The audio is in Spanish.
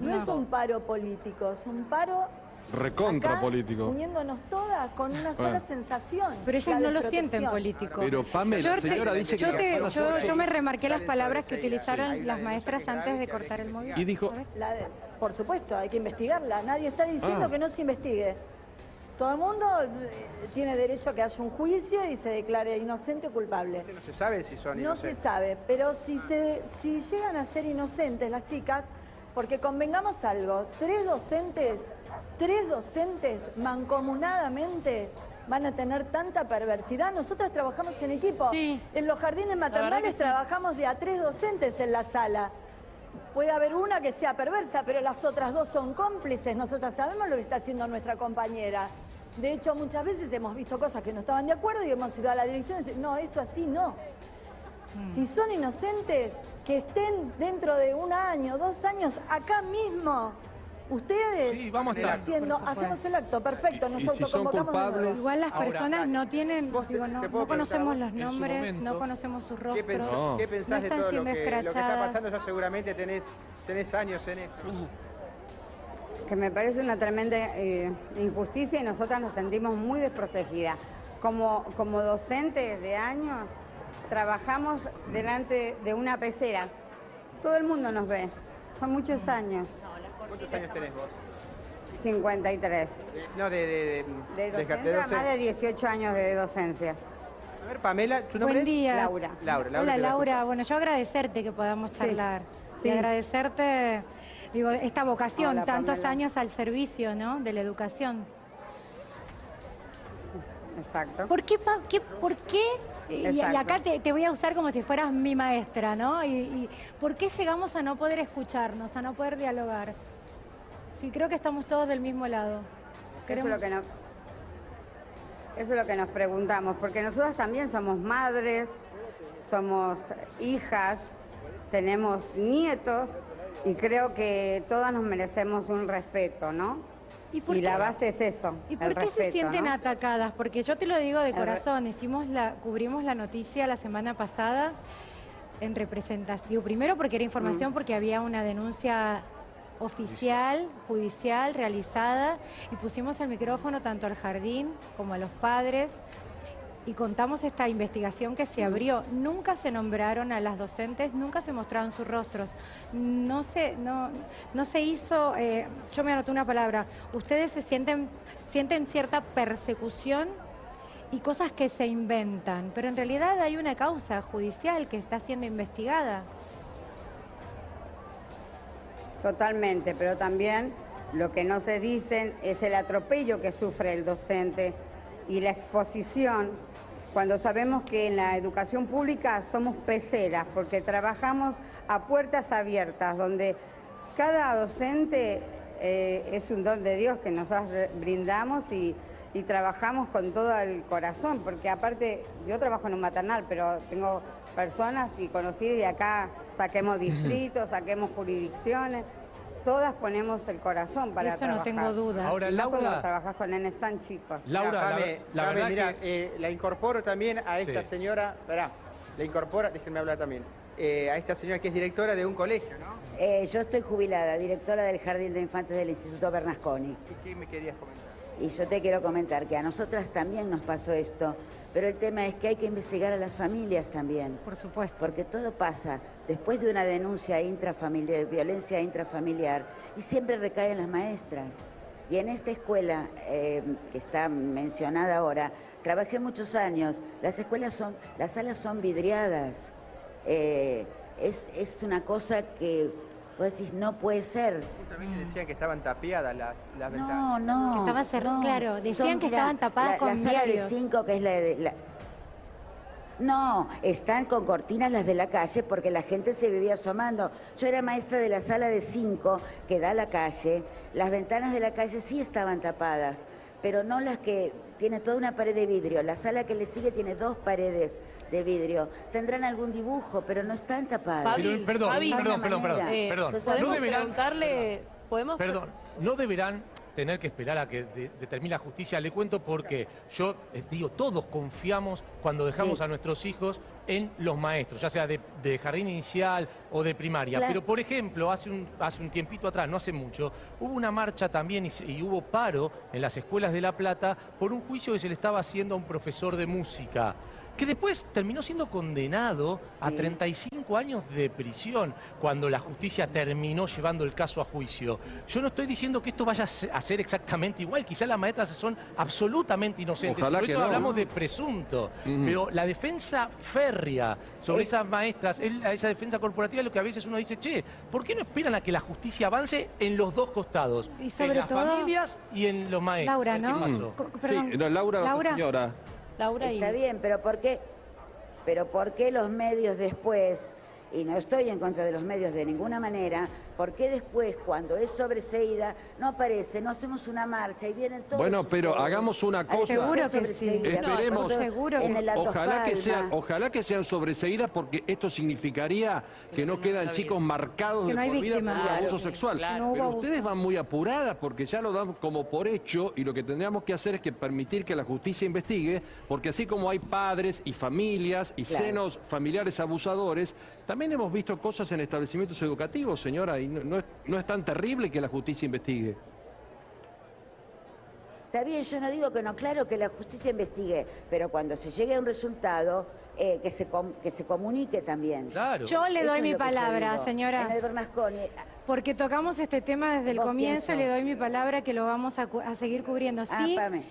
No es un paro político, es un paro Recontra acá, político. uniéndonos todas con una sola Bueno. sensación. Pero ellas la no lo sienten político. Pero Pamela, la señora te- dice que yo, la te- yo, yo me remarqué las palabras que utilizaron las maestras antes de que cortar el que móvil. Y dijo-. La de- por supuesto, hay que investigarla. Nadie está diciendo Ah. que no se investigue. Todo el mundo eh, tiene derecho a que haya un juicio y se declare inocente o culpable. No se sabe si son No se inocentes. sabe, pero si, se, si llegan a ser inocentes las chicas, porque convengamos algo, tres docentes, tres docentes mancomunadamente van a tener tanta perversidad. Nosotras trabajamos en equipo. Sí. En los jardines maternales trabajamos de a tres docentes en la sala. Puede haber una que sea perversa, pero las otras dos son cómplices. Nosotras sabemos lo que está haciendo nuestra compañera. De hecho, muchas veces hemos visto cosas que no estaban de acuerdo y hemos ido a la dirección y decir, no, esto así no. Si son inocentes, que estén dentro de un año, dos años, acá mismo. Ustedes Sí, vamos a estar. haciendo, hacemos el acto, perfecto, nos si autoconvocamos de culpables- Igual las Ahora, personas no tienen, te- digo, no, conocemos los nombres, momento, no conocemos sus ¿Qué, rostros. pensás, No. qué pensás No de están todo lo siendo que, lo que está pasando? Ya seguramente tenés, tenés años en esto. que me parece una tremenda eh, injusticia y nosotras nos sentimos muy desprotegidas. Como, como docentes de años, trabajamos delante de una pecera. Todo el mundo nos ve. Son muchos años. ¿Cuántos años tenés vos? 53. No, de... De, de, De docencia, más de 18 años de docencia. A ver, Pamela, ¿tu nombre Buen es? día. Laura. Laura, Laura, Hola Laura, bueno, yo agradecerte que podamos charlar. sí. Y agradecerte, digo, esta vocación, Hola, tantos Pamela. años al servicio, ¿no? De la educación. Exacto. ¿Por qué? pa- qué- ¿Por qué? Y, acá te, te voy a usar como si fueras mi maestra, ¿no? Y, y ¿por qué llegamos a no poder escucharnos, a no poder dialogar? Sí, creo que estamos todos del mismo lado. Eso es, lo que nos, eso es lo que nos preguntamos, porque nosotros también somos madres, somos hijas, tenemos nietos y creo que todas nos merecemos un respeto, ¿no? ¿Y por la base es eso. ¿Y el por qué se sienten ¿no? atacadas? Porque yo te lo digo de corazón, hicimos la, cubrimos la noticia la semana pasada en representación. Digo, primero porque era información, Mm. porque había una denuncia oficial, judicial, realizada, y pusimos el micrófono tanto al jardín como a los padres y contamos esta investigación que se abrió. Nunca se nombraron a las docentes, nunca se mostraron sus rostros. No se, no, no se hizo, eh, yo me anoté una palabra, ustedes se sienten, sienten cierta persecución y cosas que se inventan, pero en realidad hay una causa judicial que está siendo investigada. Totalmente, pero también lo que no se dicen es el atropello que sufre el docente y la exposición cuando sabemos que en la educación pública somos peceras porque trabajamos a puertas abiertas donde cada docente eh, es un don de Dios que nosotros brindamos y, y trabajamos con todo el corazón porque aparte yo trabajo en un maternal pero tengo personas y conocidas y acá saquemos distritos, saquemos jurisdicciones, todas ponemos el corazón para Eso no tengo duda. Ahora, Y cuando Laura, trabajas con nenes tan chicos. Laura, Mirá, la, la verdad mirá, que... eh, la incorporo también a esta Sí. señora, verá, la incorpora, déjenme hablar también, eh, a esta señora que es directora de un colegio, ¿no? Eh, yo estoy jubilada, directora del Jardín de Infantes del Instituto Bernasconi. ¿Qué, qué me querías comentar? Y yo te quiero comentar que a nosotras también nos pasó esto, pero el tema es que hay que investigar a las familias también. Por supuesto. Porque todo pasa después de una denuncia intrafamiliar, de violencia intrafamiliar, y siempre recae en las maestras. Y en esta escuela eh, que está mencionada ahora, trabajé muchos años. Las escuelas son, las salas son vidriadas. Eh, es, es una cosa que vos decís, no puede ser. Justamente decían que estaban tapiadas las, las No, ventanas. no. Que estaba cerrado, no. claro, decían que mirá, estaban tapadas la- con La sala diarios. de cinco, que es la de... la- No, están con cortinas las de la calle porque la gente se vivía asomando. Yo era maestra de la sala de cinco que da a la calle. Las ventanas de la calle sí estaban tapadas, pero no las que tiene toda una pared de vidrio. La sala que le sigue tiene dos paredes de vidrio. Tendrán algún dibujo, pero no están Pero, perdón, Fabi, perdón, perdón, perdón. Eh, perdón. Entonces, ¿Podemos No deberán, preguntarle, podemos perdón, no deberán tener que esperar a que de- determine la justicia. Le cuento porque yo eh, digo, todos confiamos cuando dejamos Sí. a nuestros hijos en los maestros, ya sea de, de jardín inicial o de primaria. Claro. Pero, por ejemplo, hace un, hace un tiempito atrás, no hace mucho, hubo una marcha también y hubo paro en las escuelas de La Plata por un juicio que se le estaba haciendo a un profesor de música que después terminó siendo condenado a Sí. 35 años de prisión cuando la justicia terminó llevando el caso a juicio. Yo no estoy diciendo que esto vaya a se- a ser exactamente igual, quizás las maestras son absolutamente inocentes, Ojalá por que eso no. hablamos de presunto, pero la defensa férrea sobre esas maestras, esa defensa corporativa es lo que a veces uno dice, che, ¿por qué no esperan a que la justicia avance en los dos costados? Y sobre en las todo- familias y en los maestros. Laura, ¿Qué ¿no? pasó? Co- perdón. Sí, no, Laura, Laura, señora. Laura y... Está bien, pero ¿por qué? Pero ¿por qué los medios después, y no estoy en contra de los medios de ninguna manera, ¿por qué después, cuando es sobreseída, no aparece, no hacemos una marcha y vienen todos Bueno, pero hagamos una a cosa. Seguro que sí. Esperemos. Nosotros Seguro que sí. Ojalá que, sean, ojalá que sean sobreseídas porque esto significaría que no quedan chicos marcados Que de no hay por vida por Claro. abuso sexual. No Pero ustedes van muy apuradas porque ya lo dan como por hecho y lo que tendríamos que hacer es que permitir que la justicia investigue porque así como hay padres y familias y Claro. senos familiares abusadores, también hemos visto cosas en establecimientos educativos, señora, y no, no es, no es tan terrible que la justicia investigue. Está bien, yo no digo que no, claro que la justicia investigue, pero cuando se llegue a un resultado, eh, que, se com- que se comunique también. Claro. Yo le doy mi palabra, señora. En el Bernasconi, Porque tocamos este tema desde el ¿Vos comienzo, le doy mi palabra que lo vamos a, cu- a seguir cubriendo. Ah, Sí, espérame.